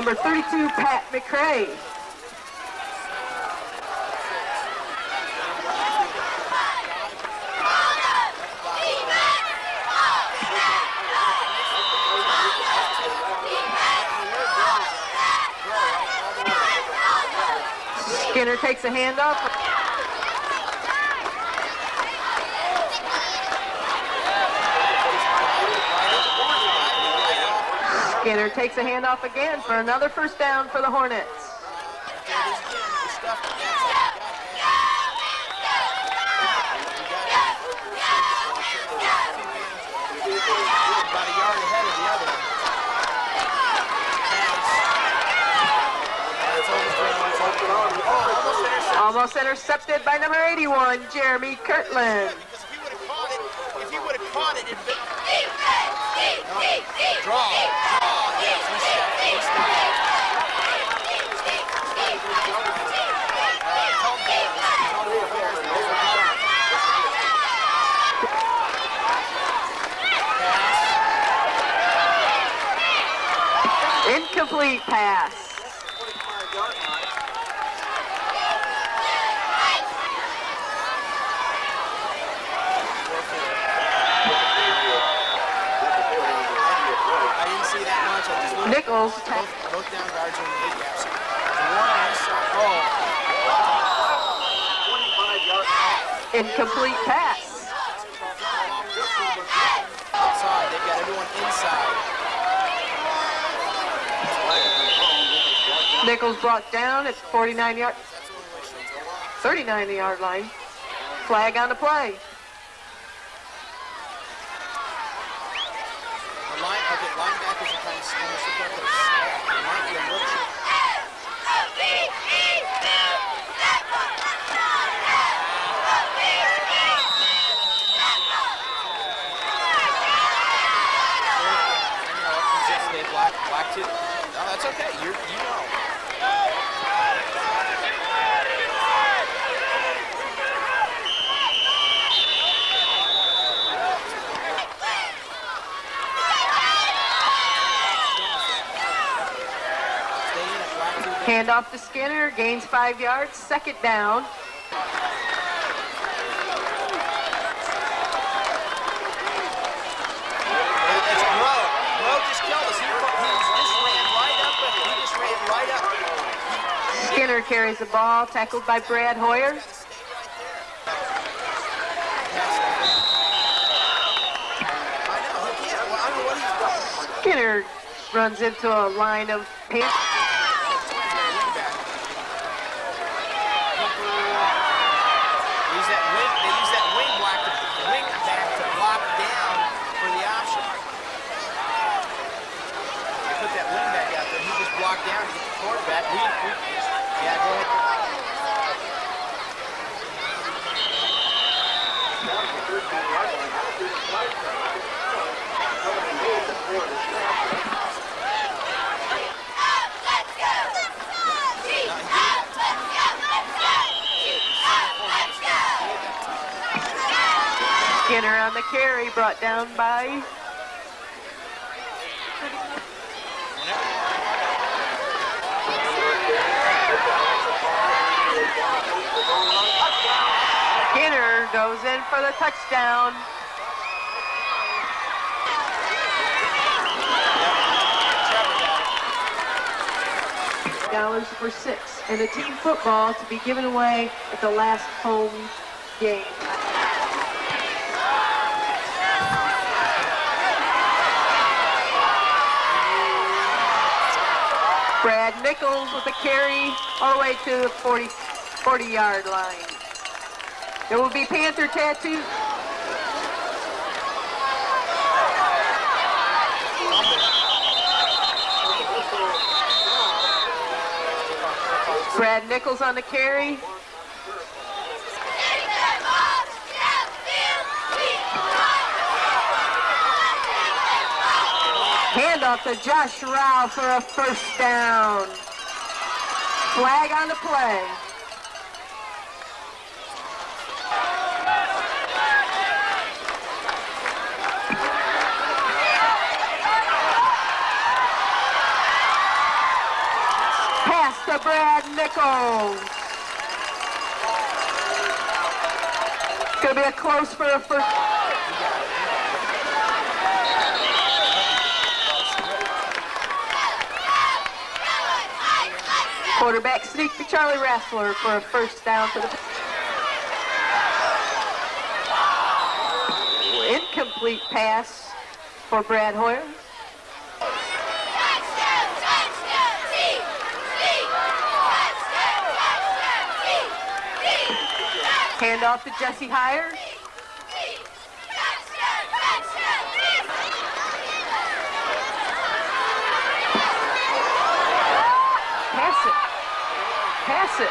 number 32, Pat McCray. Skinner takes a handoff. Skinner takes a handoff again for another first down for the Hornets. About a yard ahead of the other one. Pass. It's overthrown, it's overthrown. Almost intercepted. Almost intercepted by number 81, Jeremy Kirtland. Because if he would have caught it, if he would have caught it, it'd been... Draw. Draw. Yes, we step. We step. Incomplete pass. I didn't see that much. I just looked, Nichols ta- looked, looked down guards in the mid gaps. The one on this side. Oh, incomplete pass. outside. They've got everyone inside. Nichols brought down at 49 yard, That's the only way she'll go on. 39 yard line. Flag on the play. The line, okay, linebackers are kind of almost look like they're stacked. They might be a little short. You know, since they black, black too. No, that's okay. You're, you know. Stay in it, black too. Handoff to Skinner, gains five yards, second down. It's Bro. Bro just killed us. He, he just ran right up. He just ran right up. Skinner carries the ball, tackled by Brad Hoyer. I know. He can't. Well, I don't know what he's done. Skinner runs into a line of Pan- They use that wing. They use that wing block to wing back to block down for the option. They put that wing back out there. He just blocked down to get the quarterback. We, we, yeah, go ahead. Skinner on the carry, brought down by Skinner goes in for the touchdown. Dollars for six, and a team football to be given away at the last home game. Brad Nichols with a carry all the way to the 40, 40 yard line. There will be Panther tattoo. Brad Nichols on the carry. Handoff to Josh Rao for a first down. Flag on the play. Pass to Brad Nichols. It's going to be a close for a first. Quarterback sneak to Charlie Rassler for a first down to the incomplete pass for Brad Hoyer. Hand off to Jesse Hires. Pass it. Pass it.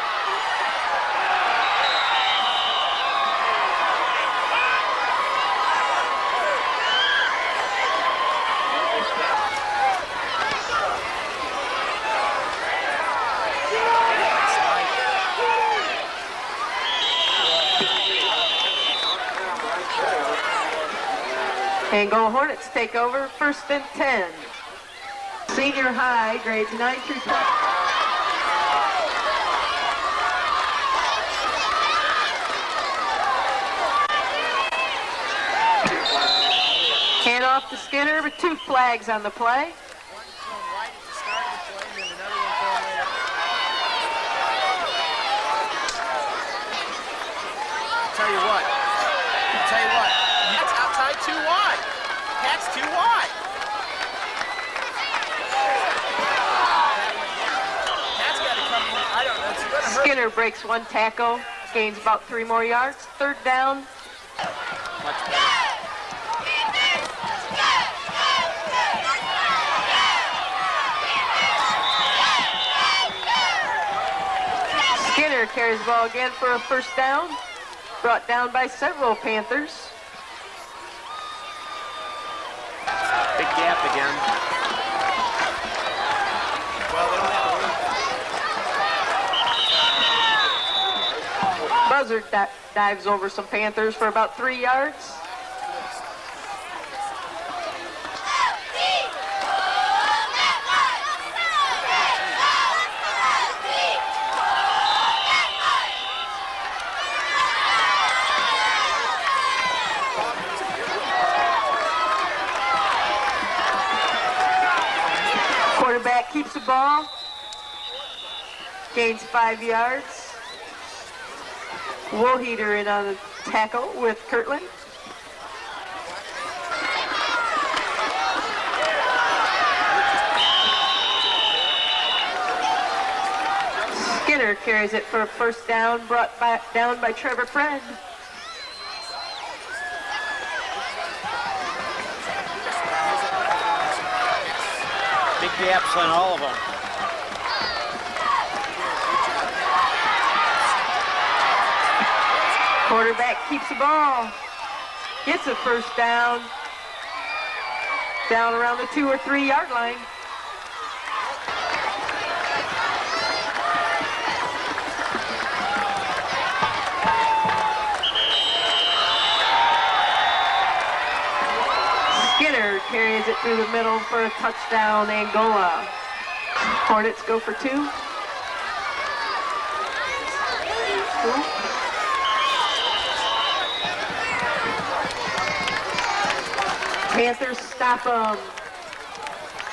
And Go Hornets take over first and 10. Senior high, grades 9 through 12. Hand off to Skinner with two flags on the play. One thrown right at the start of the play, and then another one thrown right after. Tell you what. Tell you what. That's outside too wide. That's too wide. That's got to come. I don't know. It's going to hurt. Skinner breaks one tackle, gains about three more yards. Third down. Much better. Carries the ball again for a first down. Brought down by several Panthers. Big gap again. Well, they don't have a room. Buzzard di- dives over some Panthers for about three yards. Quarterback keeps the ball. Gains five yards. Woolheater in on the tackle with Kirtland. Skinner carries it for a first down, brought back down by Trevor Friend. Big gaps on all of them. Quarterback keeps the ball. Gets a first down. Down around the two or three yard line. Skinner carries it through the middle for a touchdown, Angola. Hornets go for two. Panthers stop them.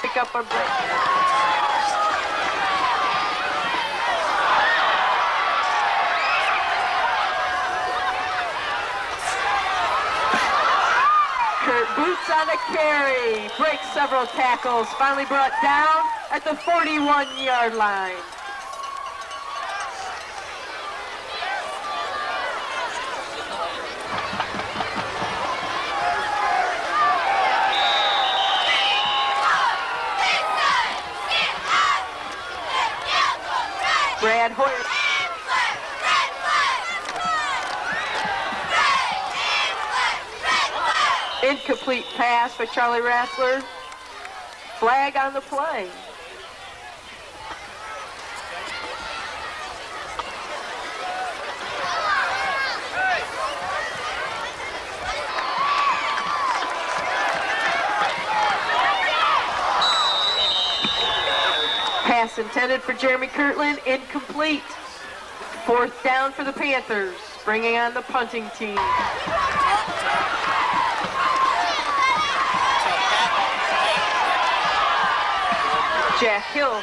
Pick up a break. Kurt Boots on the carry. Breaks several tackles. Finally brought down at the 41-yard line. Brad Hoyer. Incomplete pass for Charlie Rassler. Flag on the play. Pass intended for Jeremy Kirtland, incomplete. Fourth down for the Panthers, bringing on the punting team. Jack Hill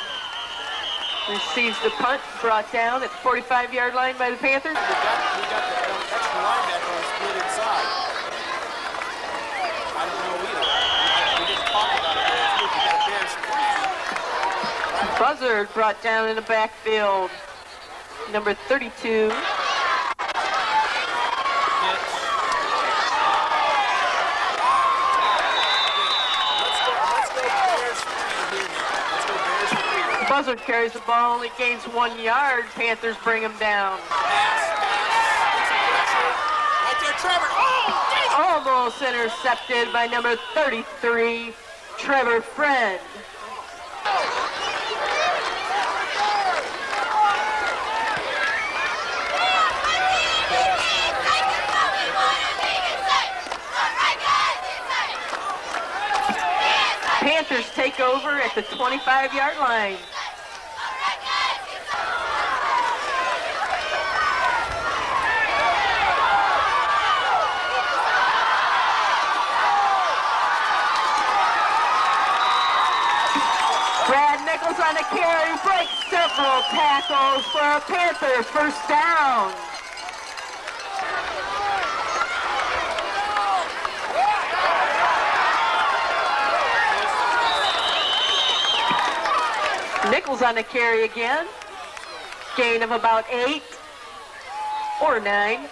receives the punt, brought down at the 45-yard line by the Panthers. We got, we got the um, extra linebacker on split inside. I don't know either. We, we just talked about it last week. We got Bears free. Buzzard brought down in the backfield. Number 32. Let's go, let's go Bears free here now. Let's go Bears free. Buzzard carries the ball, only gains one yard. Panthers bring him down. There, Trevor. Almost intercepted by number 33, Trevor Friend. Panthers take over at the 25-yard line. Brad Nichols on the carry, breaks several tackles for a Panther first down. On the carry again. Gain of about eight or nine.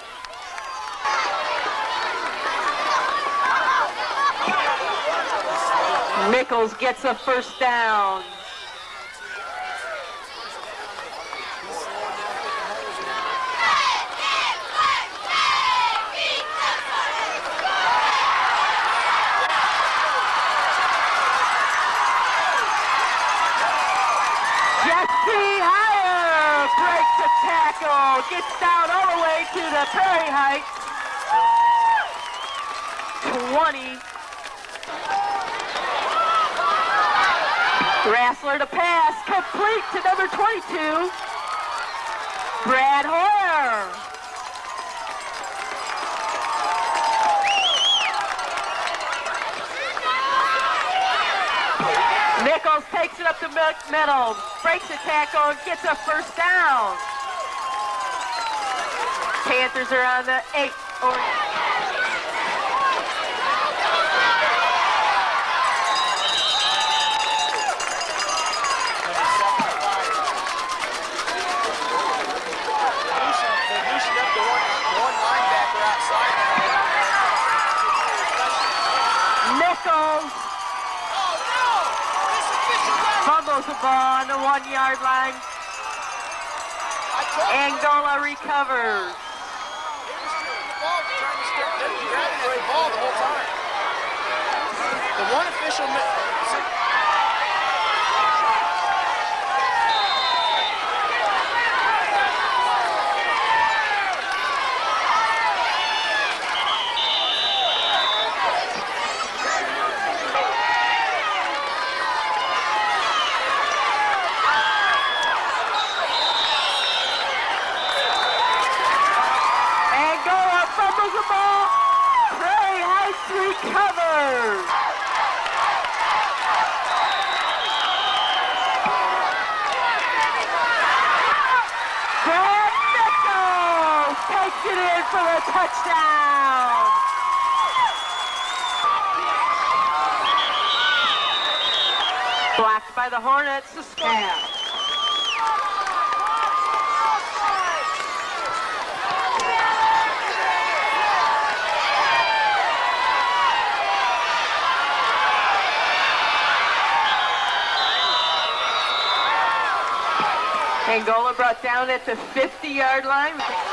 Nichols gets a first down. Jesse Higher breaks the gets down all the way to the Prairie Heights. 20. Rassler to pass, complete to number 22, Brad Hoyer. Nichols takes it up the middle, breaks the tackle, and gets a first down. Panthers are on the eight. Or Number 75. Loosen- They loosened up the one, one linebacker outside now. Nichols fumbles the ball on the one-yard line. Angola recovers. They were stripping the ball, trying to strip. They were grabbing at the ball the whole time. The one official. mi- Angola fumbles the ball. Prairie Heights recovers. Brad Nichols takes it in for the touchdown. Blocked by the Hornets. The snap. Angola brought down at the 50-yard line.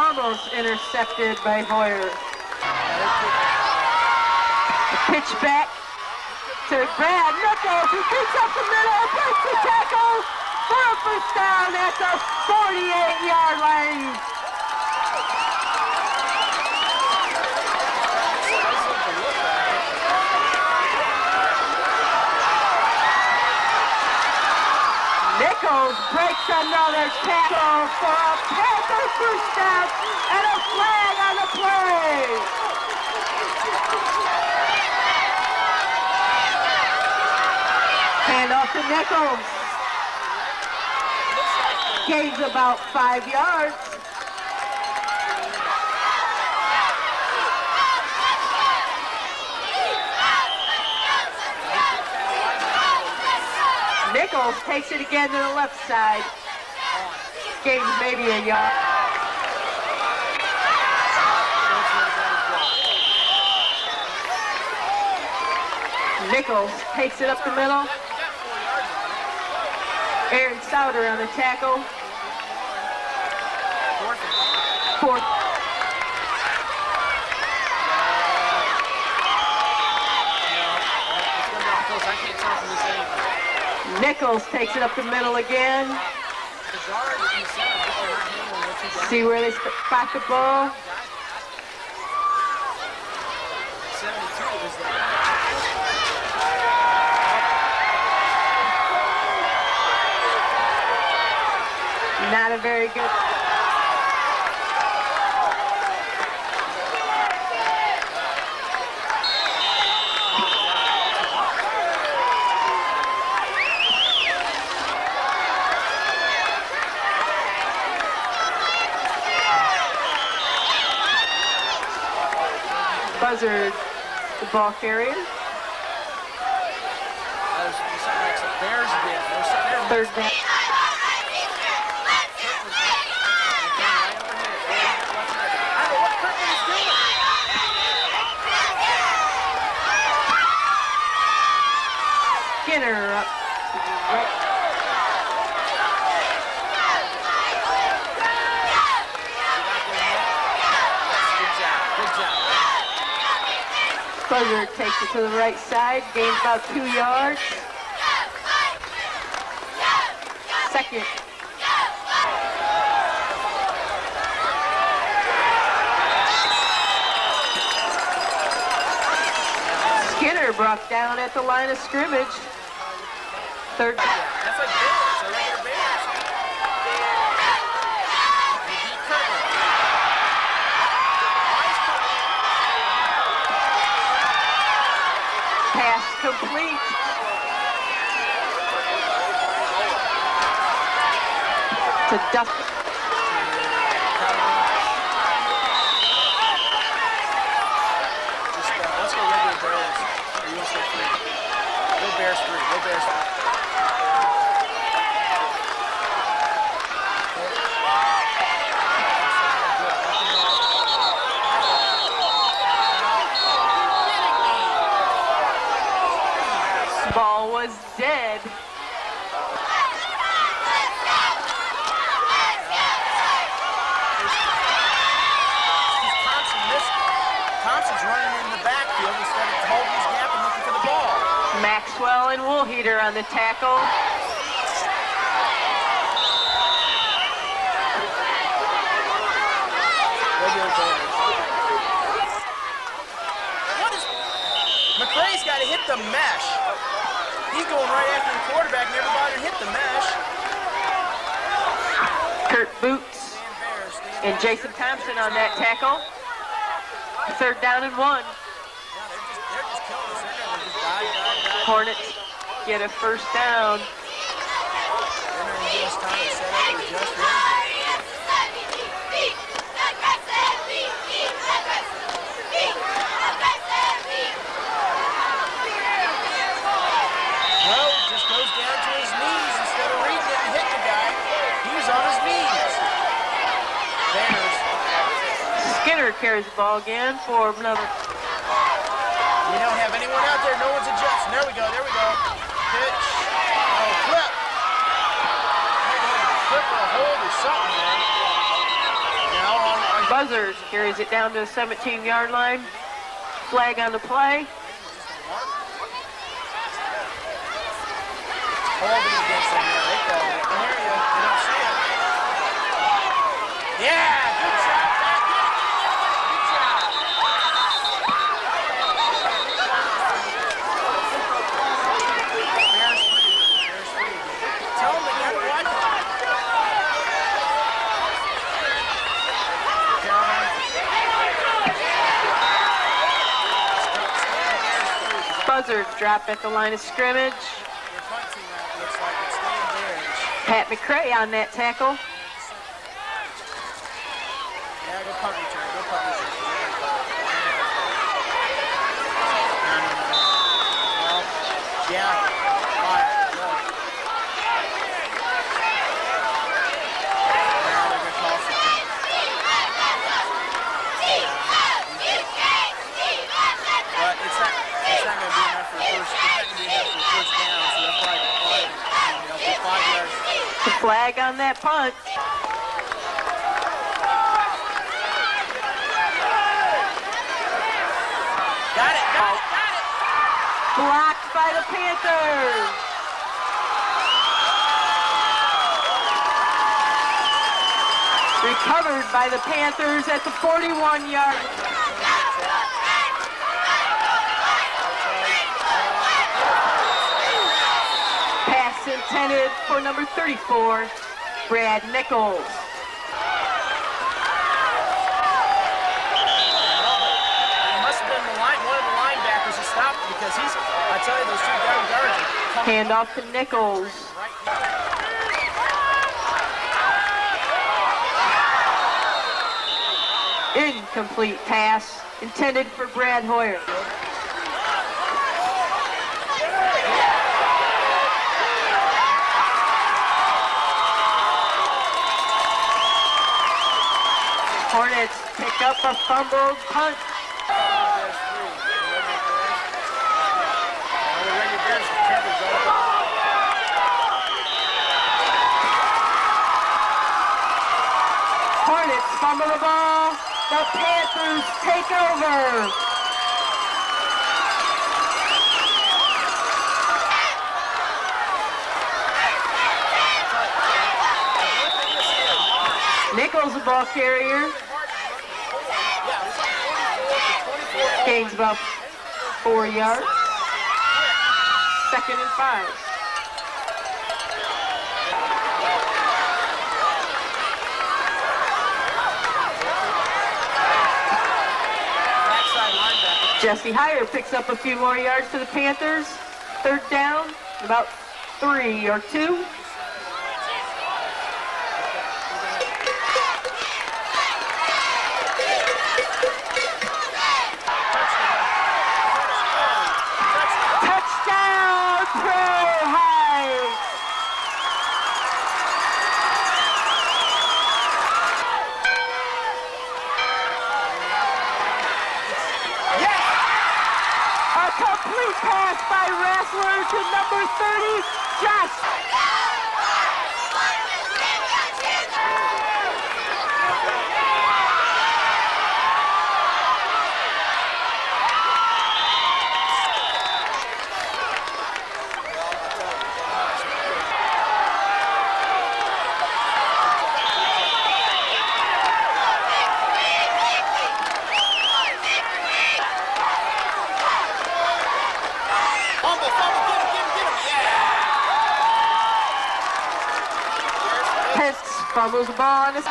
Almost intercepted by Hoyer. The pitch back to Brad Nichols, who beats up the middle, breaks the tackle, for a first down at the 48-yard line. Nichols breaks another tackle for a Panther first down and a flag on the play. Hand off to Nichols. Gains about five yards. Nichols takes it again to the left side. Gains maybe a yard. Nichols takes it up the middle. Aaron Souter on the tackle. Fourth. I can't tell from this angle. Nichols takes it up the middle again. See where they spot the ball. 72 is the Not a very good. Buzzard, the ball carrier. That was something like some Bears did. They were sitting there Third down. I don't know what Kirkland is doing. Skinner up. Right. Good job. Good job. Buzzard takes it to the right side, gains about two yards. Second. Skinner brought down at the line of scrimmage. Third. That's like Bears. They're regular Bears. They beat Kirkland. Why is Kirkland? Pass complete. To Duffy. Just, uh, let's go regular Bears. Or you want to stay free? Go Bears free. Go Bears free. Ball was dead. Because Thompson missed it. Thompson's running in the backfield instead of holding his gap and looking for the ball. Maxwell and Woolheater on the tackle. What is... McCray's got to hit the mesh. He's going right after the quarterback, never bothered to hit the mesh. Kurt Boots Stand Bears, stand and Jason Thompson on that tackle. Third down and one. Hornets get a first down. They're not gonna give us time to set up or adjust. or anything. No, just goes down to his knees instead of reading and hitting the guy. He was on his knees. Bears. Skinner carries the ball again for another. We don't have anyone out there. No one's adjusting. There we go. There we go. Pitch. Oh, flip. Flip or hold or something, man. Now on, on Buzzard carries it down to the 17-yard line. Flag on the play. holding against them here. They called it. I hear you. They don't see it. Yeah, good shot. Pat. Get it, get it, get it, get it. Good job. Bears free. Bears free. Tell them they gotta watch it. Caroline. Drop at the line of scrimmage. Pat McCray on that tackle. Yeah, go punt return. Go punt return. No, no, no. Well, yeah. Fire. Go. Now they're gonna call for it. But it's not. It's not gonna be enough for a first. It's not gonna be enough for a first down. So that's why they're playing. You know, for five yards. The flag on that punt. Got it. Got it. Got it. Blocked by the Panthers. Recovered by the Panthers at the 41 Intended for number 34, Brad Nichols. It must have been one of the linebackers who stopped because he's, I tell you, those two down guards are coming Handoff to Nichols. right. Incomplete pass intended for Brad Hoyer. Hornets pick up a fumbled punt. Hornets fumble the ball. The Panthers take over. Nichols the ball carrier. Yeah, it was like 44 to 24. Gains about four yards. Second and five. Jesse Heyer picks up a few more yards for the Panthers. Third down, about three or two. Touchdown, Prairie Heights! Yes! A complete pass by Rassler to number 30, Josh. Fumble, fumble, get him, get him, get him. Yeah! Pence fumbles the ball on his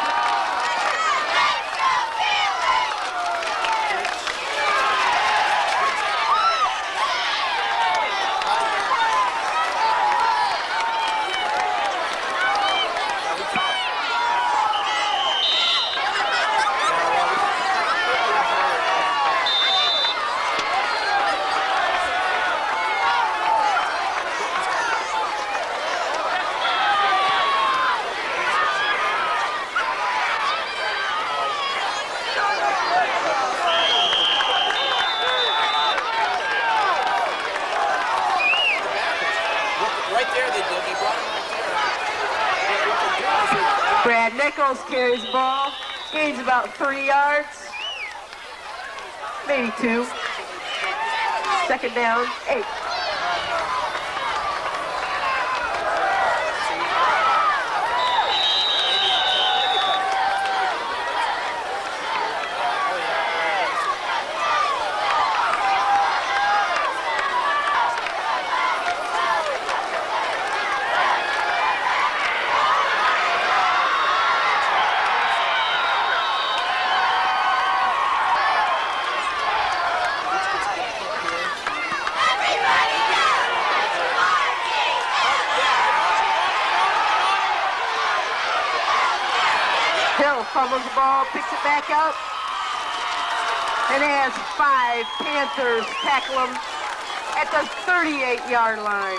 Right there they did. They brought him right there. What what they do is Nichols carries the ball, gains about three yards, maybe two. Second down, eight. Nichols fumbles the ball, picks it back up, and has five Panthers tackle him at the 38-yard line.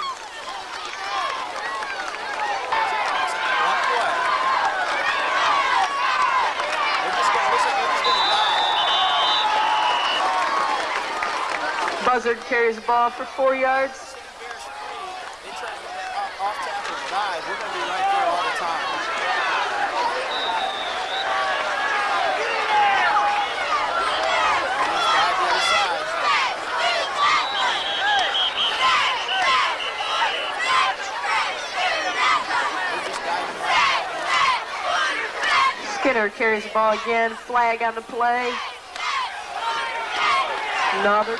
Buzzard carries the ball for four yards. Bears free. They try to get that off, off tackle dive. We're gonna be right there all the time. Dive the other side. They're just diving right Skinner carries the ball again. Flag on the play. Another.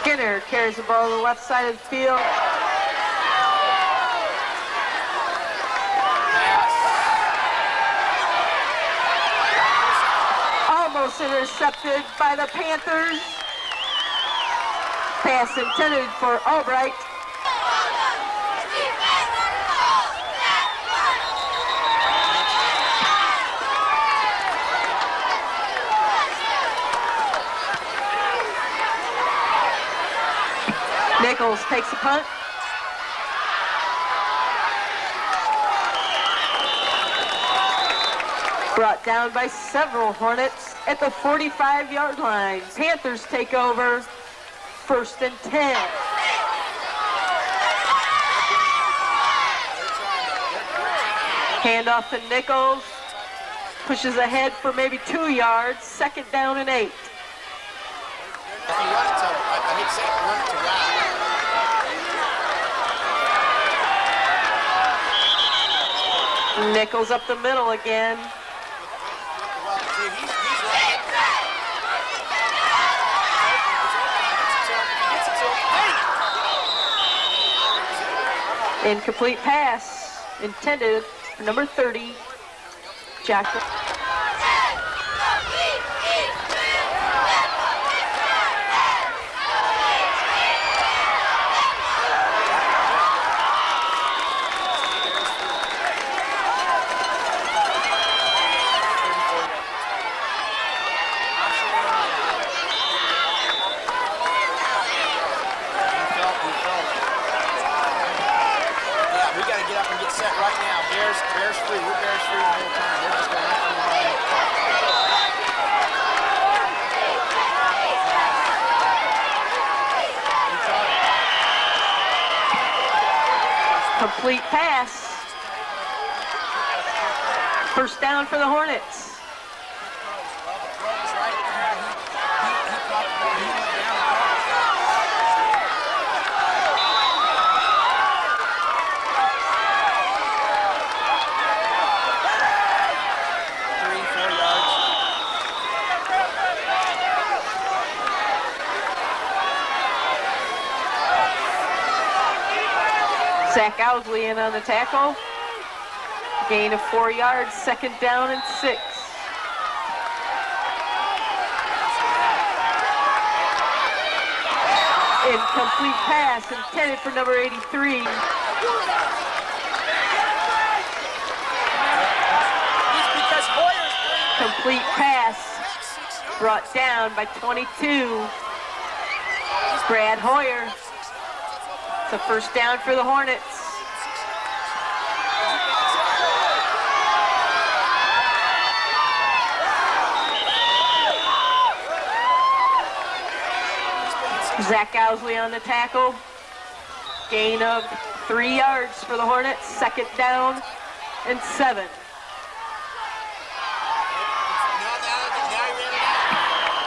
Skinner carries the ball to the left side of the field. Almost intercepted by the Panthers. Pass intended for Albright. Nichols takes a punt. Brought down by several Hornets at the 45-yard line. Panthers take over first and 10. Handoff to Nichols. Pushes ahead for maybe two yards. Second down and eight. To, I, hate run to Ralph. Nichols up the middle again. Incomplete pass intended for number 30, Jack. Yeah, we got to get up and get set right now. Bears, Bears free. We're Bears free the whole time. We're just going after the ball. We tried it. Complete pass. First down for the Hornets. Well, the throw was right there. He, he, he caught the ball. He went down and caught it. Three, four yards. Zach Owsley in on the tackle. Gain of four yards, second down and six. Incomplete pass intended for number 83. It's because Hoyer's playing Complete pass back six yards. brought down by 22. Brad Hoyer. It's a first down for the Hornets. Zach Owsley on the tackle. Gain of three yards for the Hornets. Second down and seven.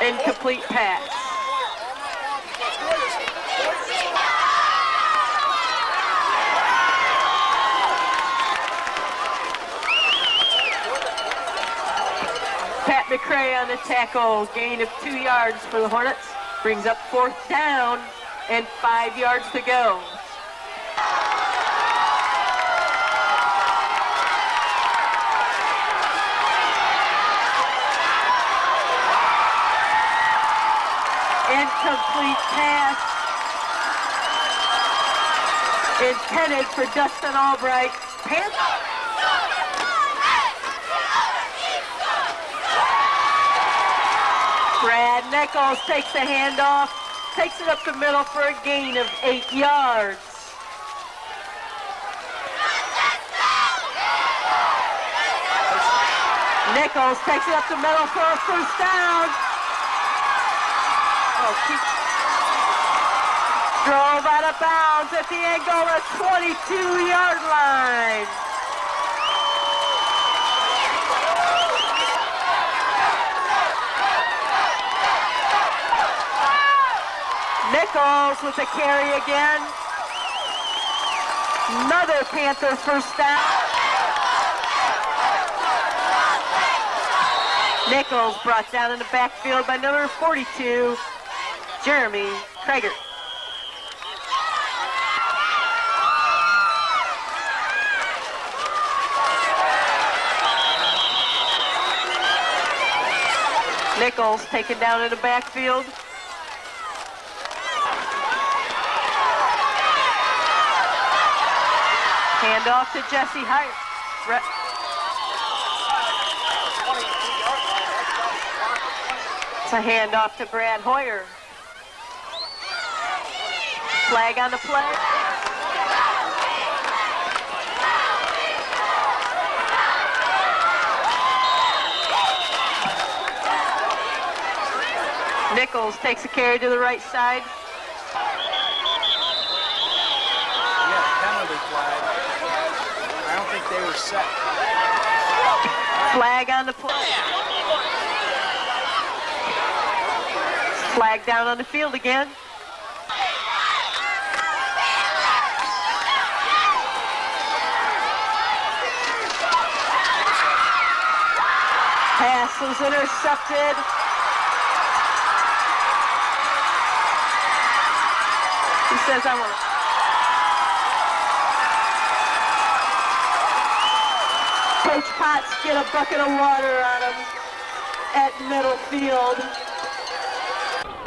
Incomplete pass. Pat McCray on the tackle. Gain of two yards for the Hornets. Brings up fourth down and five yards to go. Incomplete pass. intended for Dustin Albright. Panthers. Brad Nichols takes the handoff, takes it up the middle for a gain of eight yards. Nichols takes it up the middle for a first down. Oh. Drove out of bounds at the Angola 22-yard line. Nichols with the carry again. Another Panther first down. Nichols brought down in the backfield by number 42, Jeremy Krager. Nichols taken down in the backfield. Handoff to Jesse Hyatt. Re it's a handoff to Brad Hoyer. Flag on the play. Nichols takes a carry to the right side. Yeah, penalty flag. I don't think they were set. Flag on the play. Flag down on the field again. Pass was intercepted. He says, I want to. Coach Potts get a bucket of water on him at middle field.